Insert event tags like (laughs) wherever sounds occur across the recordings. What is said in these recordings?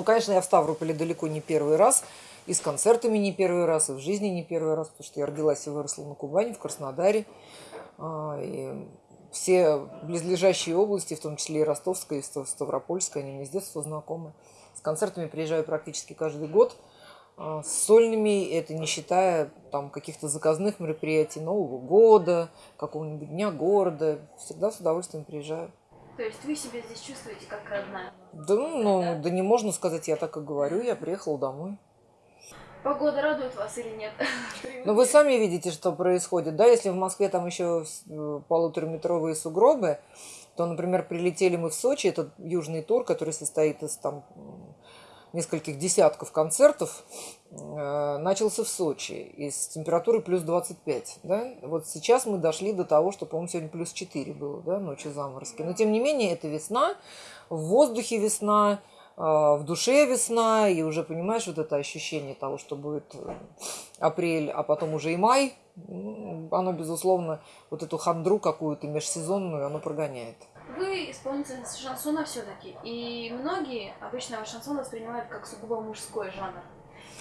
Ну, конечно, я в Ставрополе далеко не первый раз, и с концертами не первый раз, и в жизни не первый раз, потому что я родилась и выросла на Кубани, в Краснодаре. А, и все близлежащие области, в том числе и Ростовская, и Ставропольская, они мне с детства знакомы. С концертами приезжаю практически каждый год. А, с сольными, это не считая там каких-то заказных мероприятий Нового года, какого-нибудь дня города. Всегда с удовольствием приезжаю. То есть вы себя здесь чувствуете как родная? Да, ну, да? да не можно сказать, я так и говорю, я приехала домой. Погода радует вас или нет? (laughs) Ну, вы сами видите, что происходит. Да, если в Москве там еще э, полутораметровые сугробы, то, например, прилетели мы в Сочи, это южный тур, который состоит из там нескольких десятков концертов, э, начался в Сочи и с температурой плюс 25. Да? Вот сейчас мы дошли до того, что, по-моему, сегодня плюс 4 было, да, ночью заморозки. Но, тем не менее, это весна, в воздухе весна, э, в душе весна, и уже, понимаешь, вот это ощущение того, что будет э, апрель, а потом уже и май, оно, безусловно, вот эту хандру какую-то межсезонную, оно прогоняет. Вы исполнительница шансона все-таки, и многие обычно шансон воспринимают как сугубо мужской жанр.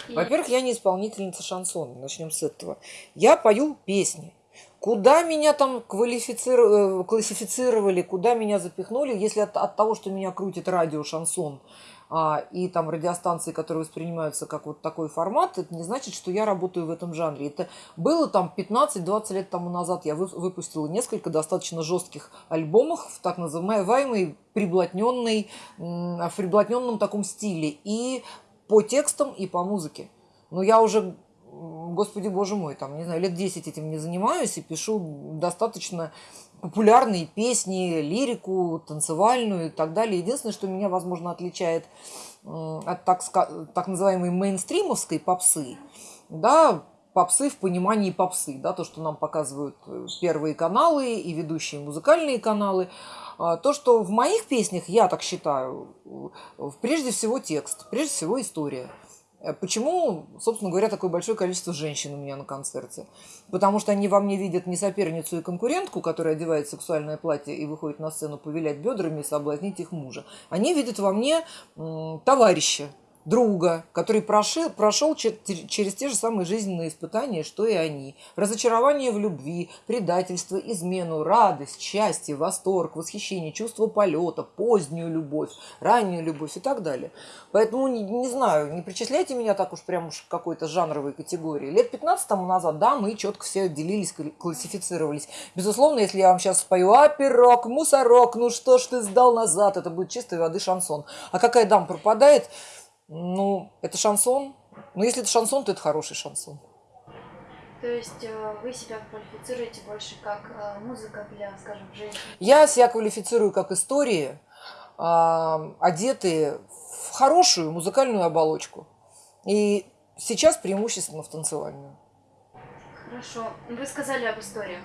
И... Во-первых, я не исполнительница шансона, начнем с этого. Я пою песни. Куда меня там квалифицировали, э, классифицировали, куда меня запихнули, если от, от того, что меня крутит радио шансон, и там радиостанции, которые воспринимаются как вот такой формат, это не значит, что я работаю в этом жанре. Это было там 15-20 лет тому назад. Я выпустила несколько достаточно жестких альбомов в так называемой приблотненной, в приблотненном таком стиле. И по текстам, и по музыке. Но я уже господи боже мой, там, не знаю, лет 10 этим не занимаюсь и пишу достаточно популярные песни, лирику, танцевальную и так далее. Единственное, что меня, возможно, отличает от так, так называемой мейнстримовской попсы, да, попсы в понимании попсы, да, то, что нам показывают э, первые каналы и ведущие музыкальные каналы, а, то, что в моих песнях, я так считаю, прежде всего текст, прежде всего история. Э, почему, собственно говоря, такое большое количество женщин у меня на концерте? Потому что они во мне видят не соперницу и конкурентку, которая одевает сексуальное платье и выходит на сцену повилять бедрами и соблазнить их мужа. Они видят во мне товарища, друга, который прошел, прошел через те же самые жизненные испытания, что и они. Разочарование в любви, предательство, измену, радость, счастье, восторг, восхищение, чувство полета, позднюю любовь, раннюю любовь и так далее. Поэтому, не, не знаю, не причисляйте меня так уж прям уж какой-то жанровой категории. Лет 15 тому назад, да, мы четко все делились, классифицировались. Безусловно, если я вам сейчас спою «А, мусорок, ну что ж ты сдал назад», это будет чистой воды шансон. А какая дам пропадает – ну, это шансон. Но если это шансон, то это хороший шансон. То есть э, вы себя квалифицируете больше как э, музыка для, скажем, женщин? Я себя квалифицирую как истории, одетые в хорошую музыкальную оболочку. И сейчас преимущественно в танцевальную. Хорошо. Вы сказали об историях.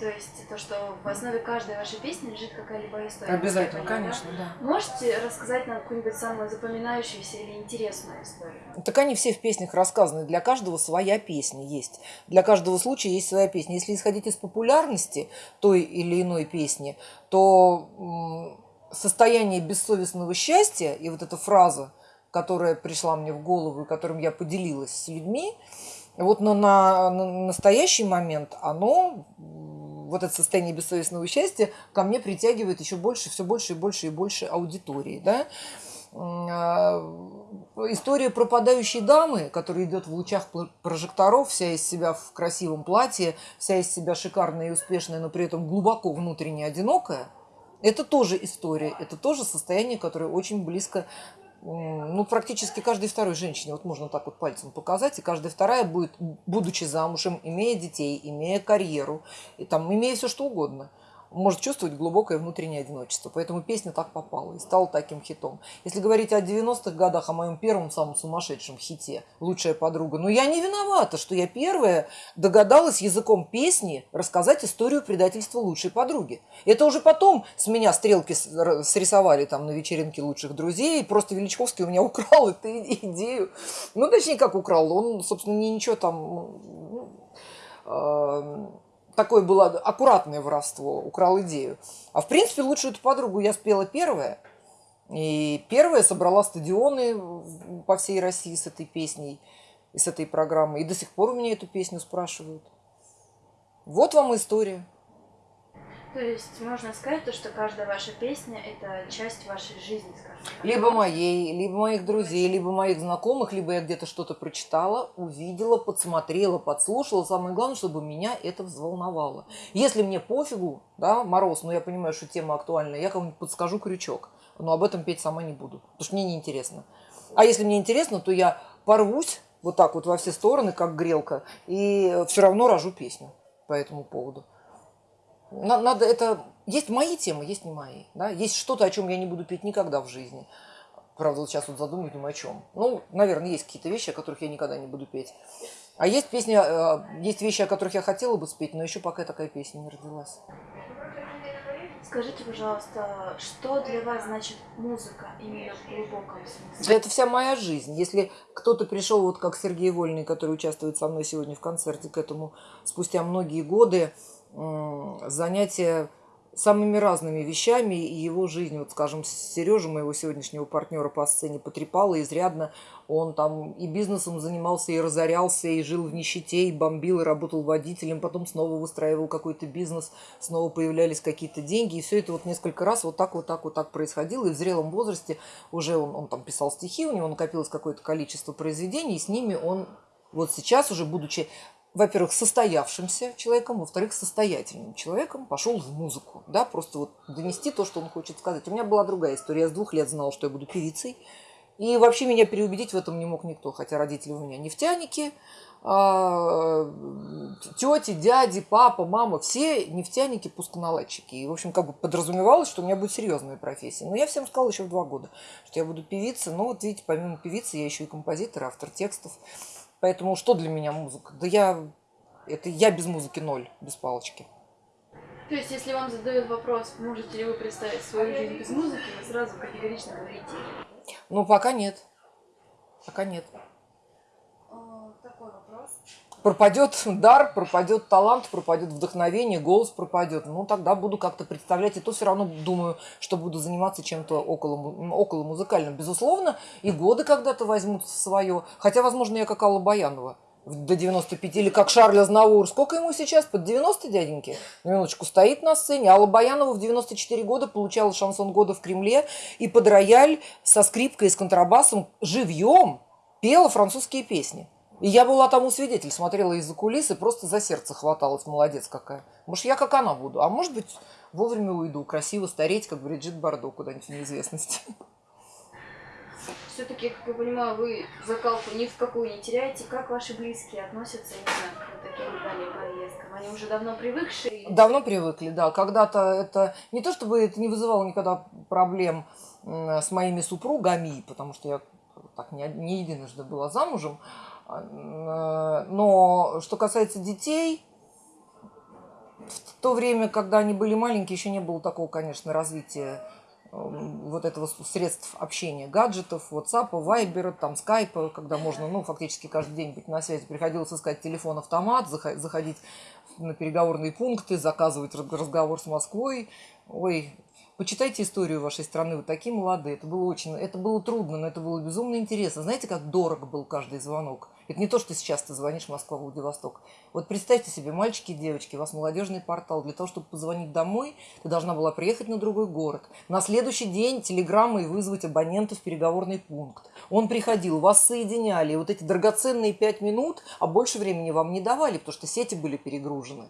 То есть то, что в основе каждой вашей песни лежит какая-либо история. Обязательно, конечно, да? Можете рассказать нам какую-нибудь самую запоминающуюся или интересную историю? Так они все в песнях рассказаны. Для каждого своя песня есть. Для каждого случая есть своя песня. Если исходить из популярности той или иной песни, то состояние бессовестного счастья и вот эта фраза, которая пришла мне в голову и которым я поделилась с людьми, вот но на, на настоящий момент оно вот это состояние бессовестного счастья ко мне притягивает еще больше, все больше и больше и больше аудитории, да. А, история пропадающей дамы, которая идет в лучах прожекторов, вся из себя в красивом платье, вся из себя шикарная и успешная, но при этом глубоко внутренне одинокая, это тоже история, это тоже состояние, которое очень близко ну, практически каждой второй женщине, вот можно так вот пальцем показать, и каждая вторая будет, будучи замужем, имея детей, имея карьеру, и там, имея все что угодно, может чувствовать глубокое внутреннее одиночество. Поэтому песня так попала и стала таким хитом. Если говорить о 90-х годах, о моем первом самом сумасшедшем хите «Лучшая подруга», ну я не виновата, что я первая догадалась языком песни рассказать историю предательства лучшей подруги. Это уже потом с меня стрелки срисовали там на вечеринке лучших друзей, просто Величковский у меня (laughs) украл эту идею. Ну, точнее, как украл, он, собственно, не ничего там... Ну, э такое было аккуратное воровство, украл идею. А в принципе, лучшую эту подругу я спела первая. И первая собрала стадионы по всей России с этой песней и с этой программой. И до сих пор у меня эту песню спрашивают. Вот вам история. То есть можно сказать, то, что каждая ваша песня – это часть вашей жизни, скажем так. Либо моей, либо моих друзей, либо моих знакомых, либо я где-то что-то прочитала, увидела, подсмотрела, подслушала. Самое главное, чтобы меня это взволновало. Если мне пофигу, да, мороз, но я понимаю, что тема актуальна, я кому-нибудь подскажу крючок, но об этом петь сама не буду, потому что мне неинтересно. А если мне интересно, то я порвусь вот так вот во все стороны, как грелка, и все равно рожу песню по этому поводу. Надо это... Есть мои темы, есть не мои. Да? Есть что-то, о чем я не буду петь никогда в жизни. Правда, вот сейчас вот задумаюсь, думаю, о чем. Ну, наверное, есть какие-то вещи, о которых я никогда не буду петь. А есть песни, э, есть вещи, о которых я хотела бы спеть, но еще пока такая песня не родилась. Скажите, пожалуйста, что для вас значит музыка именно в глубоком смысле? Да это вся моя жизнь. Если кто-то пришел, вот как Сергей Вольный, который участвует со мной сегодня в концерте, к этому спустя многие годы, занятия самыми разными вещами, и его жизнь, вот скажем, Сережа, моего сегодняшнего партнера по сцене, потрепала изрядно. Он там и бизнесом занимался, и разорялся, и жил в нищете, и бомбил, и работал водителем, потом снова выстраивал какой-то бизнес, снова появлялись какие-то деньги, и все это вот несколько раз вот так, вот так, вот так происходило, и в зрелом возрасте уже он, он там писал стихи, у него накопилось какое-то количество произведений, и с ними он вот сейчас уже, будучи во-первых, состоявшимся человеком, во-вторых, состоятельным человеком пошел в музыку, да, просто вот донести то, что он хочет сказать. У меня была другая история. Я с двух лет знала, что я буду певицей. И вообще меня переубедить в этом не мог никто, хотя родители у меня нефтяники, а, тети, дяди, папа, мама, все нефтяники, пусконаладчики. И, в общем, как бы подразумевалось, что у меня будет серьезная профессия. Но я всем сказала еще в два года, что я буду певицей. Ну, вот видите, помимо певицы, я еще и композитор, автор текстов. Поэтому что для меня музыка? Да я, это я без музыки ноль, без палочки. То есть, если вам задают вопрос, можете ли вы представить свою жизнь без музыки, вы сразу категорично говорите? Ну, пока нет. Пока нет. Пропадет дар, пропадет талант, пропадет вдохновение, голос пропадет. Ну, тогда буду как-то представлять. И то все равно думаю, что буду заниматься чем-то около, около музыкальным. Безусловно, и годы когда-то возьмут свое. Хотя, возможно, я как Алла Баянова до 95, или как Шарль Азнаур. Сколько ему сейчас? Под 90, дяденьки? Минуточку, стоит на сцене. Алла Баянова в 94 года получала шансон года в Кремле и под рояль со скрипкой и с контрабасом живьем пела французские песни. И я была тому свидетель, смотрела из-за кулисы, просто за сердце хваталась, молодец какая. Может, я как она буду, а может быть, вовремя уйду, красиво стареть, как Бриджит Бардо, куда-нибудь в неизвестность. Все-таки, как я понимаю, вы закалку ни в какую не теряете. Как ваши близкие относятся именно к таким дальним поездкам? Они уже давно привыкшие? Давно привыкли, да. Когда-то это... Не то, чтобы это не вызывало никогда проблем с моими супругами, потому что я так не, не единожды была замужем, но что касается детей, в то время, когда они были маленькие, еще не было такого, конечно, развития вот этого средств общения, гаджетов, WhatsApp, Viber, там, Skype, когда можно, ну, фактически каждый день быть на связи. Приходилось искать телефон-автомат, заходить на переговорные пункты, заказывать разговор с Москвой. Ой, Почитайте историю вашей страны, вы такие молодые. Это было очень, это было трудно, но это было безумно интересно. Знаете, как дорого был каждый звонок? Это не то, что сейчас ты звонишь Москва, Владивосток. Вот представьте себе, мальчики и девочки, у вас молодежный портал. Для того, чтобы позвонить домой, ты должна была приехать на другой город. На следующий день телеграммой вызвать абонента в переговорный пункт. Он приходил, вас соединяли. И вот эти драгоценные пять минут, а больше времени вам не давали, потому что сети были перегружены.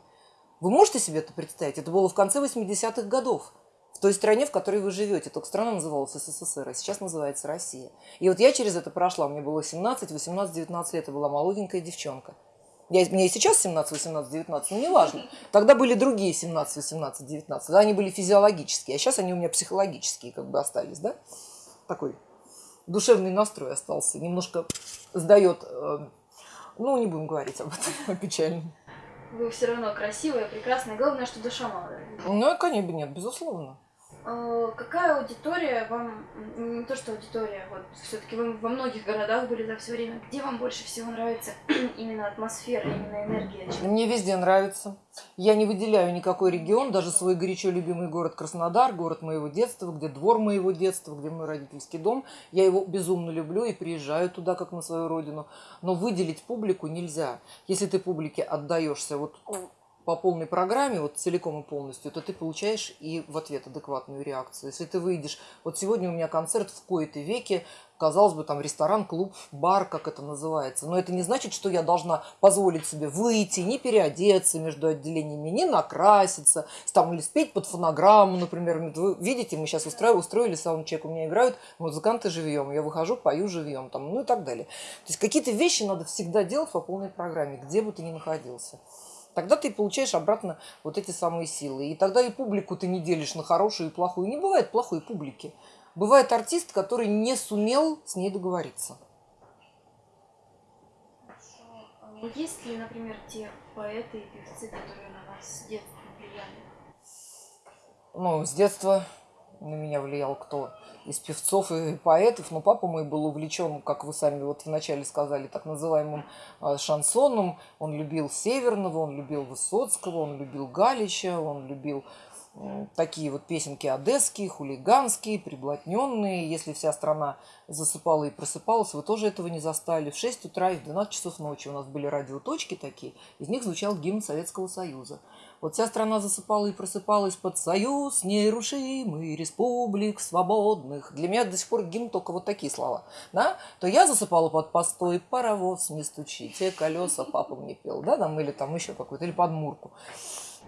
Вы можете себе это представить? Это было в конце 80-х годов в той стране, в которой вы живете. Только страна называлась СССР, а сейчас называется Россия. И вот я через это прошла. Мне было 17, 18, 19 лет. Я была молоденькая девчонка. Я, мне и сейчас 17, 18, 19, но неважно. Тогда были другие 17, 18, 19. Тогда они были физиологические, а сейчас они у меня психологические как бы остались, да? Такой душевный настрой остался. Немножко сдает, э, ну, не будем говорить об этом, (laughs) печально. Вы все равно красивая, прекрасная. Главное, что душа молодая. Ну, конечно, нет, безусловно. А, Какая аудитория вам, не то что аудитория, вот все-таки вы во многих городах были за все время, где вам больше всего нравится (clears throat) именно атмосфера, именно энергия? Мне везде нравится. Я не выделяю никакой регион, даже свой горячо любимый город Краснодар, город моего детства, где двор моего детства, где мой родительский дом. Я его безумно люблю и приезжаю туда, как на свою родину. Но выделить публику нельзя. Если ты публике отдаешься вот по полной программе, вот целиком и полностью, то ты получаешь и в ответ адекватную реакцию. Если ты выйдешь, вот сегодня у меня концерт в кои-то веке, казалось бы, там ресторан, клуб, бар, как это называется. Но это не значит, что я должна позволить себе выйти, не переодеться между отделениями, не накраситься, там, или спеть под фонограмму, например. Вы видите, мы сейчас устроили, устроили саундчек, у меня играют музыканты живьем, я выхожу, пою живьем, там, ну и так далее. То есть какие-то вещи надо всегда делать по полной программе, где бы ты ни находился. Тогда ты получаешь обратно вот эти самые силы. И тогда и публику ты не делишь на хорошую и плохую. Не бывает плохой публики. Бывает артист, который не сумел с ней договориться. А Есть ли, например, те поэты и певцы, которые на вас с детства влияли? Ну, с детства на меня влиял кто? Из певцов и поэтов. Но папа мой был увлечен, как вы сами вот вначале сказали, так называемым э, шансоном. Он любил Северного, он любил Высоцкого, он любил Галича, он любил такие вот песенки одесские, хулиганские, приблотненные. Если вся страна засыпала и просыпалась, вы тоже этого не застали. В 6 утра и в 12 часов ночи у нас были радиоточки такие, из них звучал гимн Советского Союза. Вот вся страна засыпала и просыпалась под союз нерушимый республик свободных. Для меня до сих пор гимн только вот такие слова. Да? То я засыпала под постой паровоз, не стучите, колеса папа мне пел. Да, там, или там еще какой-то, или под мурку.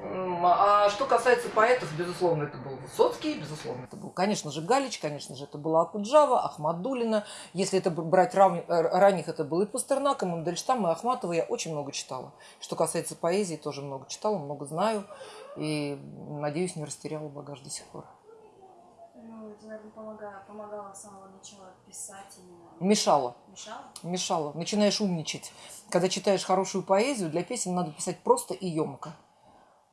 А что касается поэтов, безусловно, это был Высоцкий, безусловно, это был, конечно же, Галич, конечно же, это была Акуджава, Ахмадулина. Если это брать рав- э, ранних, это был и Пастернак, и Мандельштам, и Ахматова. Я очень много читала. Что касается поэзии, тоже много читала, много знаю. И, надеюсь, не растеряла багаж до сих пор. Ну, это, наверное, помогало, помогало с самого начала писать именно. Мешала. Мешало? мешало. Начинаешь умничать. Когда читаешь хорошую поэзию, для песен надо писать просто и емко.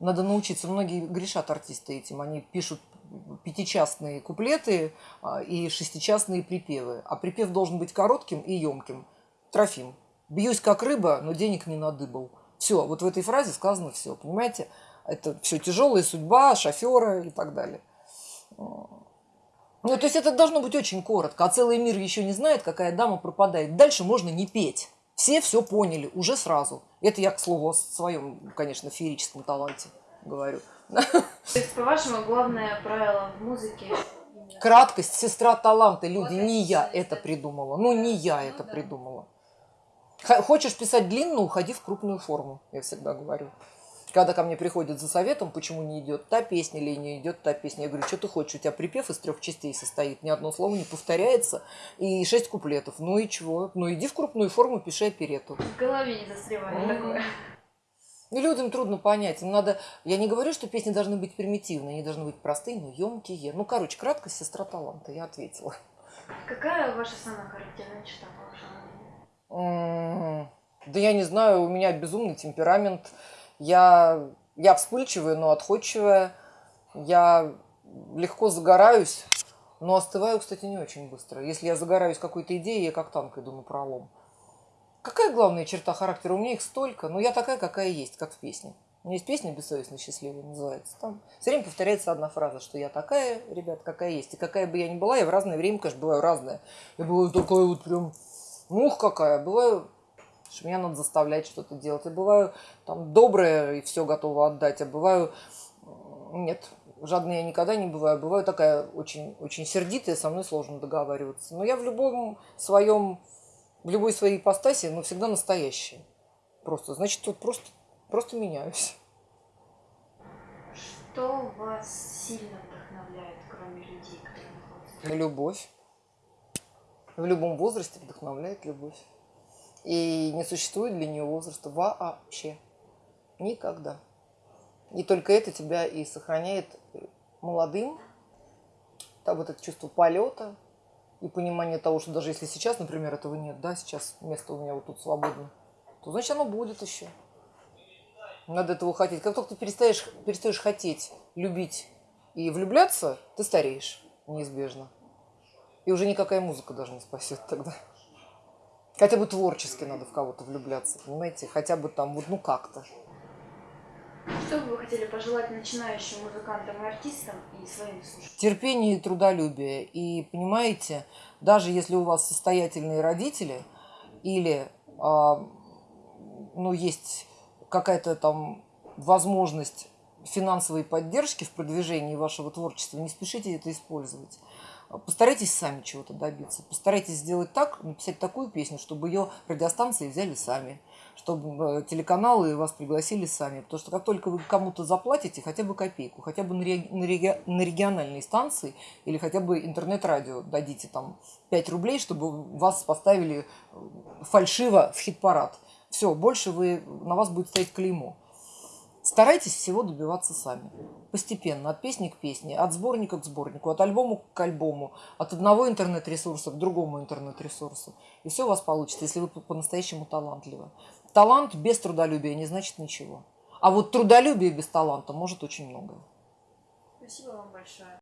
Надо научиться. Многие грешат артисты этим. Они пишут пятичастные куплеты а, и шестичастные припевы. А припев должен быть коротким и емким. Трофим. Бьюсь как рыба, но денег не надыбал. Все, вот в этой фразе сказано все, понимаете? Это все тяжелая судьба, шофера и так далее. Ну, то есть это должно быть очень коротко, а целый мир еще не знает, какая дама пропадает. Дальше можно не петь. Все все поняли уже сразу. Это я, к слову, о своем, конечно, феерическом таланте говорю. То есть, по-вашему, главное правило в музыке Краткость, сестра таланта, люди, не я это придумала. Ну, не я это придумала. Хочешь писать длинно, уходи в крупную форму, я всегда говорю. Когда ко мне приходят за советом, почему не идет та песня или не идет та песня, я говорю, что ты хочешь, у тебя припев из трех частей состоит, ни одно слово не повторяется, и шесть куплетов. Ну и чего? Ну иди в крупную форму, пиши оперету. в голове не застревает такое. И людям трудно понять. Им надо. Я не говорю, что песни должны быть примитивные, они должны быть простые, но емкие. Ну, короче, краткость сестра таланта, я ответила. Какая ваша самая характерная черта, по вашему мнению? Да я не знаю, у меня безумный темперамент. Я, я вспыльчивая, но отходчивая. Я легко загораюсь, но остываю, кстати, не очень быстро. Если я загораюсь какой-то идеей, я как танк иду на пролом. Какая главная черта характера? У меня их столько, но я такая, какая есть, как в песне. У меня есть песня «Бессовестно счастливая» называется. Там все время повторяется одна фраза, что я такая, ребят, какая есть. И какая бы я ни была, я в разное время, конечно, бываю разная. Я бываю такая вот прям, ух, какая. Бываю, что меня надо заставлять что-то делать. Я бываю там добрая и все готова отдать. А бываю, нет, жадной я никогда не бываю. Бываю такая очень, очень сердитая, со мной сложно договариваться. Но я в любом своем, в любой своей ипостаси, но всегда настоящая. Просто, значит, вот просто, просто меняюсь. Что вас сильно вдохновляет, кроме людей, которые находятся? Любовь. В любом возрасте вдохновляет любовь. И не существует для нее возраста вообще. Никогда. И только это тебя и сохраняет молодым. Там вот это чувство полета и понимание того, что даже если сейчас, например, этого нет, да, сейчас место у меня вот тут свободно, то значит оно будет еще. Надо этого хотеть. Как только ты перестаешь, перестаешь хотеть, любить И влюбляться ты стареешь неизбежно. И уже никакая музыка даже не спасет тогда. Хотя бы творчески надо в кого-то влюбляться, понимаете? Хотя бы там, вот, ну как-то. Что бы вы хотели пожелать начинающим музыкантам и артистам и своим слушателям? терпение и трудолюбие. И понимаете, даже если у вас состоятельные родители или а, ну, есть какая-то там возможность финансовой поддержки в продвижении вашего творчества, не спешите это использовать. Постарайтесь сами чего-то добиться. Постарайтесь сделать так, написать такую песню, чтобы ее радиостанции взяли сами, чтобы э, телеканалы вас пригласили сами. Потому что как только вы кому-то заплатите хотя бы копейку, хотя бы на, реги- на реги- на региональной станции или хотя бы интернет-радио дадите там 5 рублей, чтобы вас поставили э, фальшиво в хит-парад. Все, больше вы, на вас будет стоять клеймо. Старайтесь всего добиваться сами. Постепенно, от песни к песне, от сборника к сборнику, от альбома к альбому, от одного интернет-ресурса к другому интернет-ресурсу. И все у вас получится, если вы по- по-настоящему талантливы. Талант без трудолюбия не значит ничего. А вот трудолюбие без таланта может очень многое. Спасибо вам большое.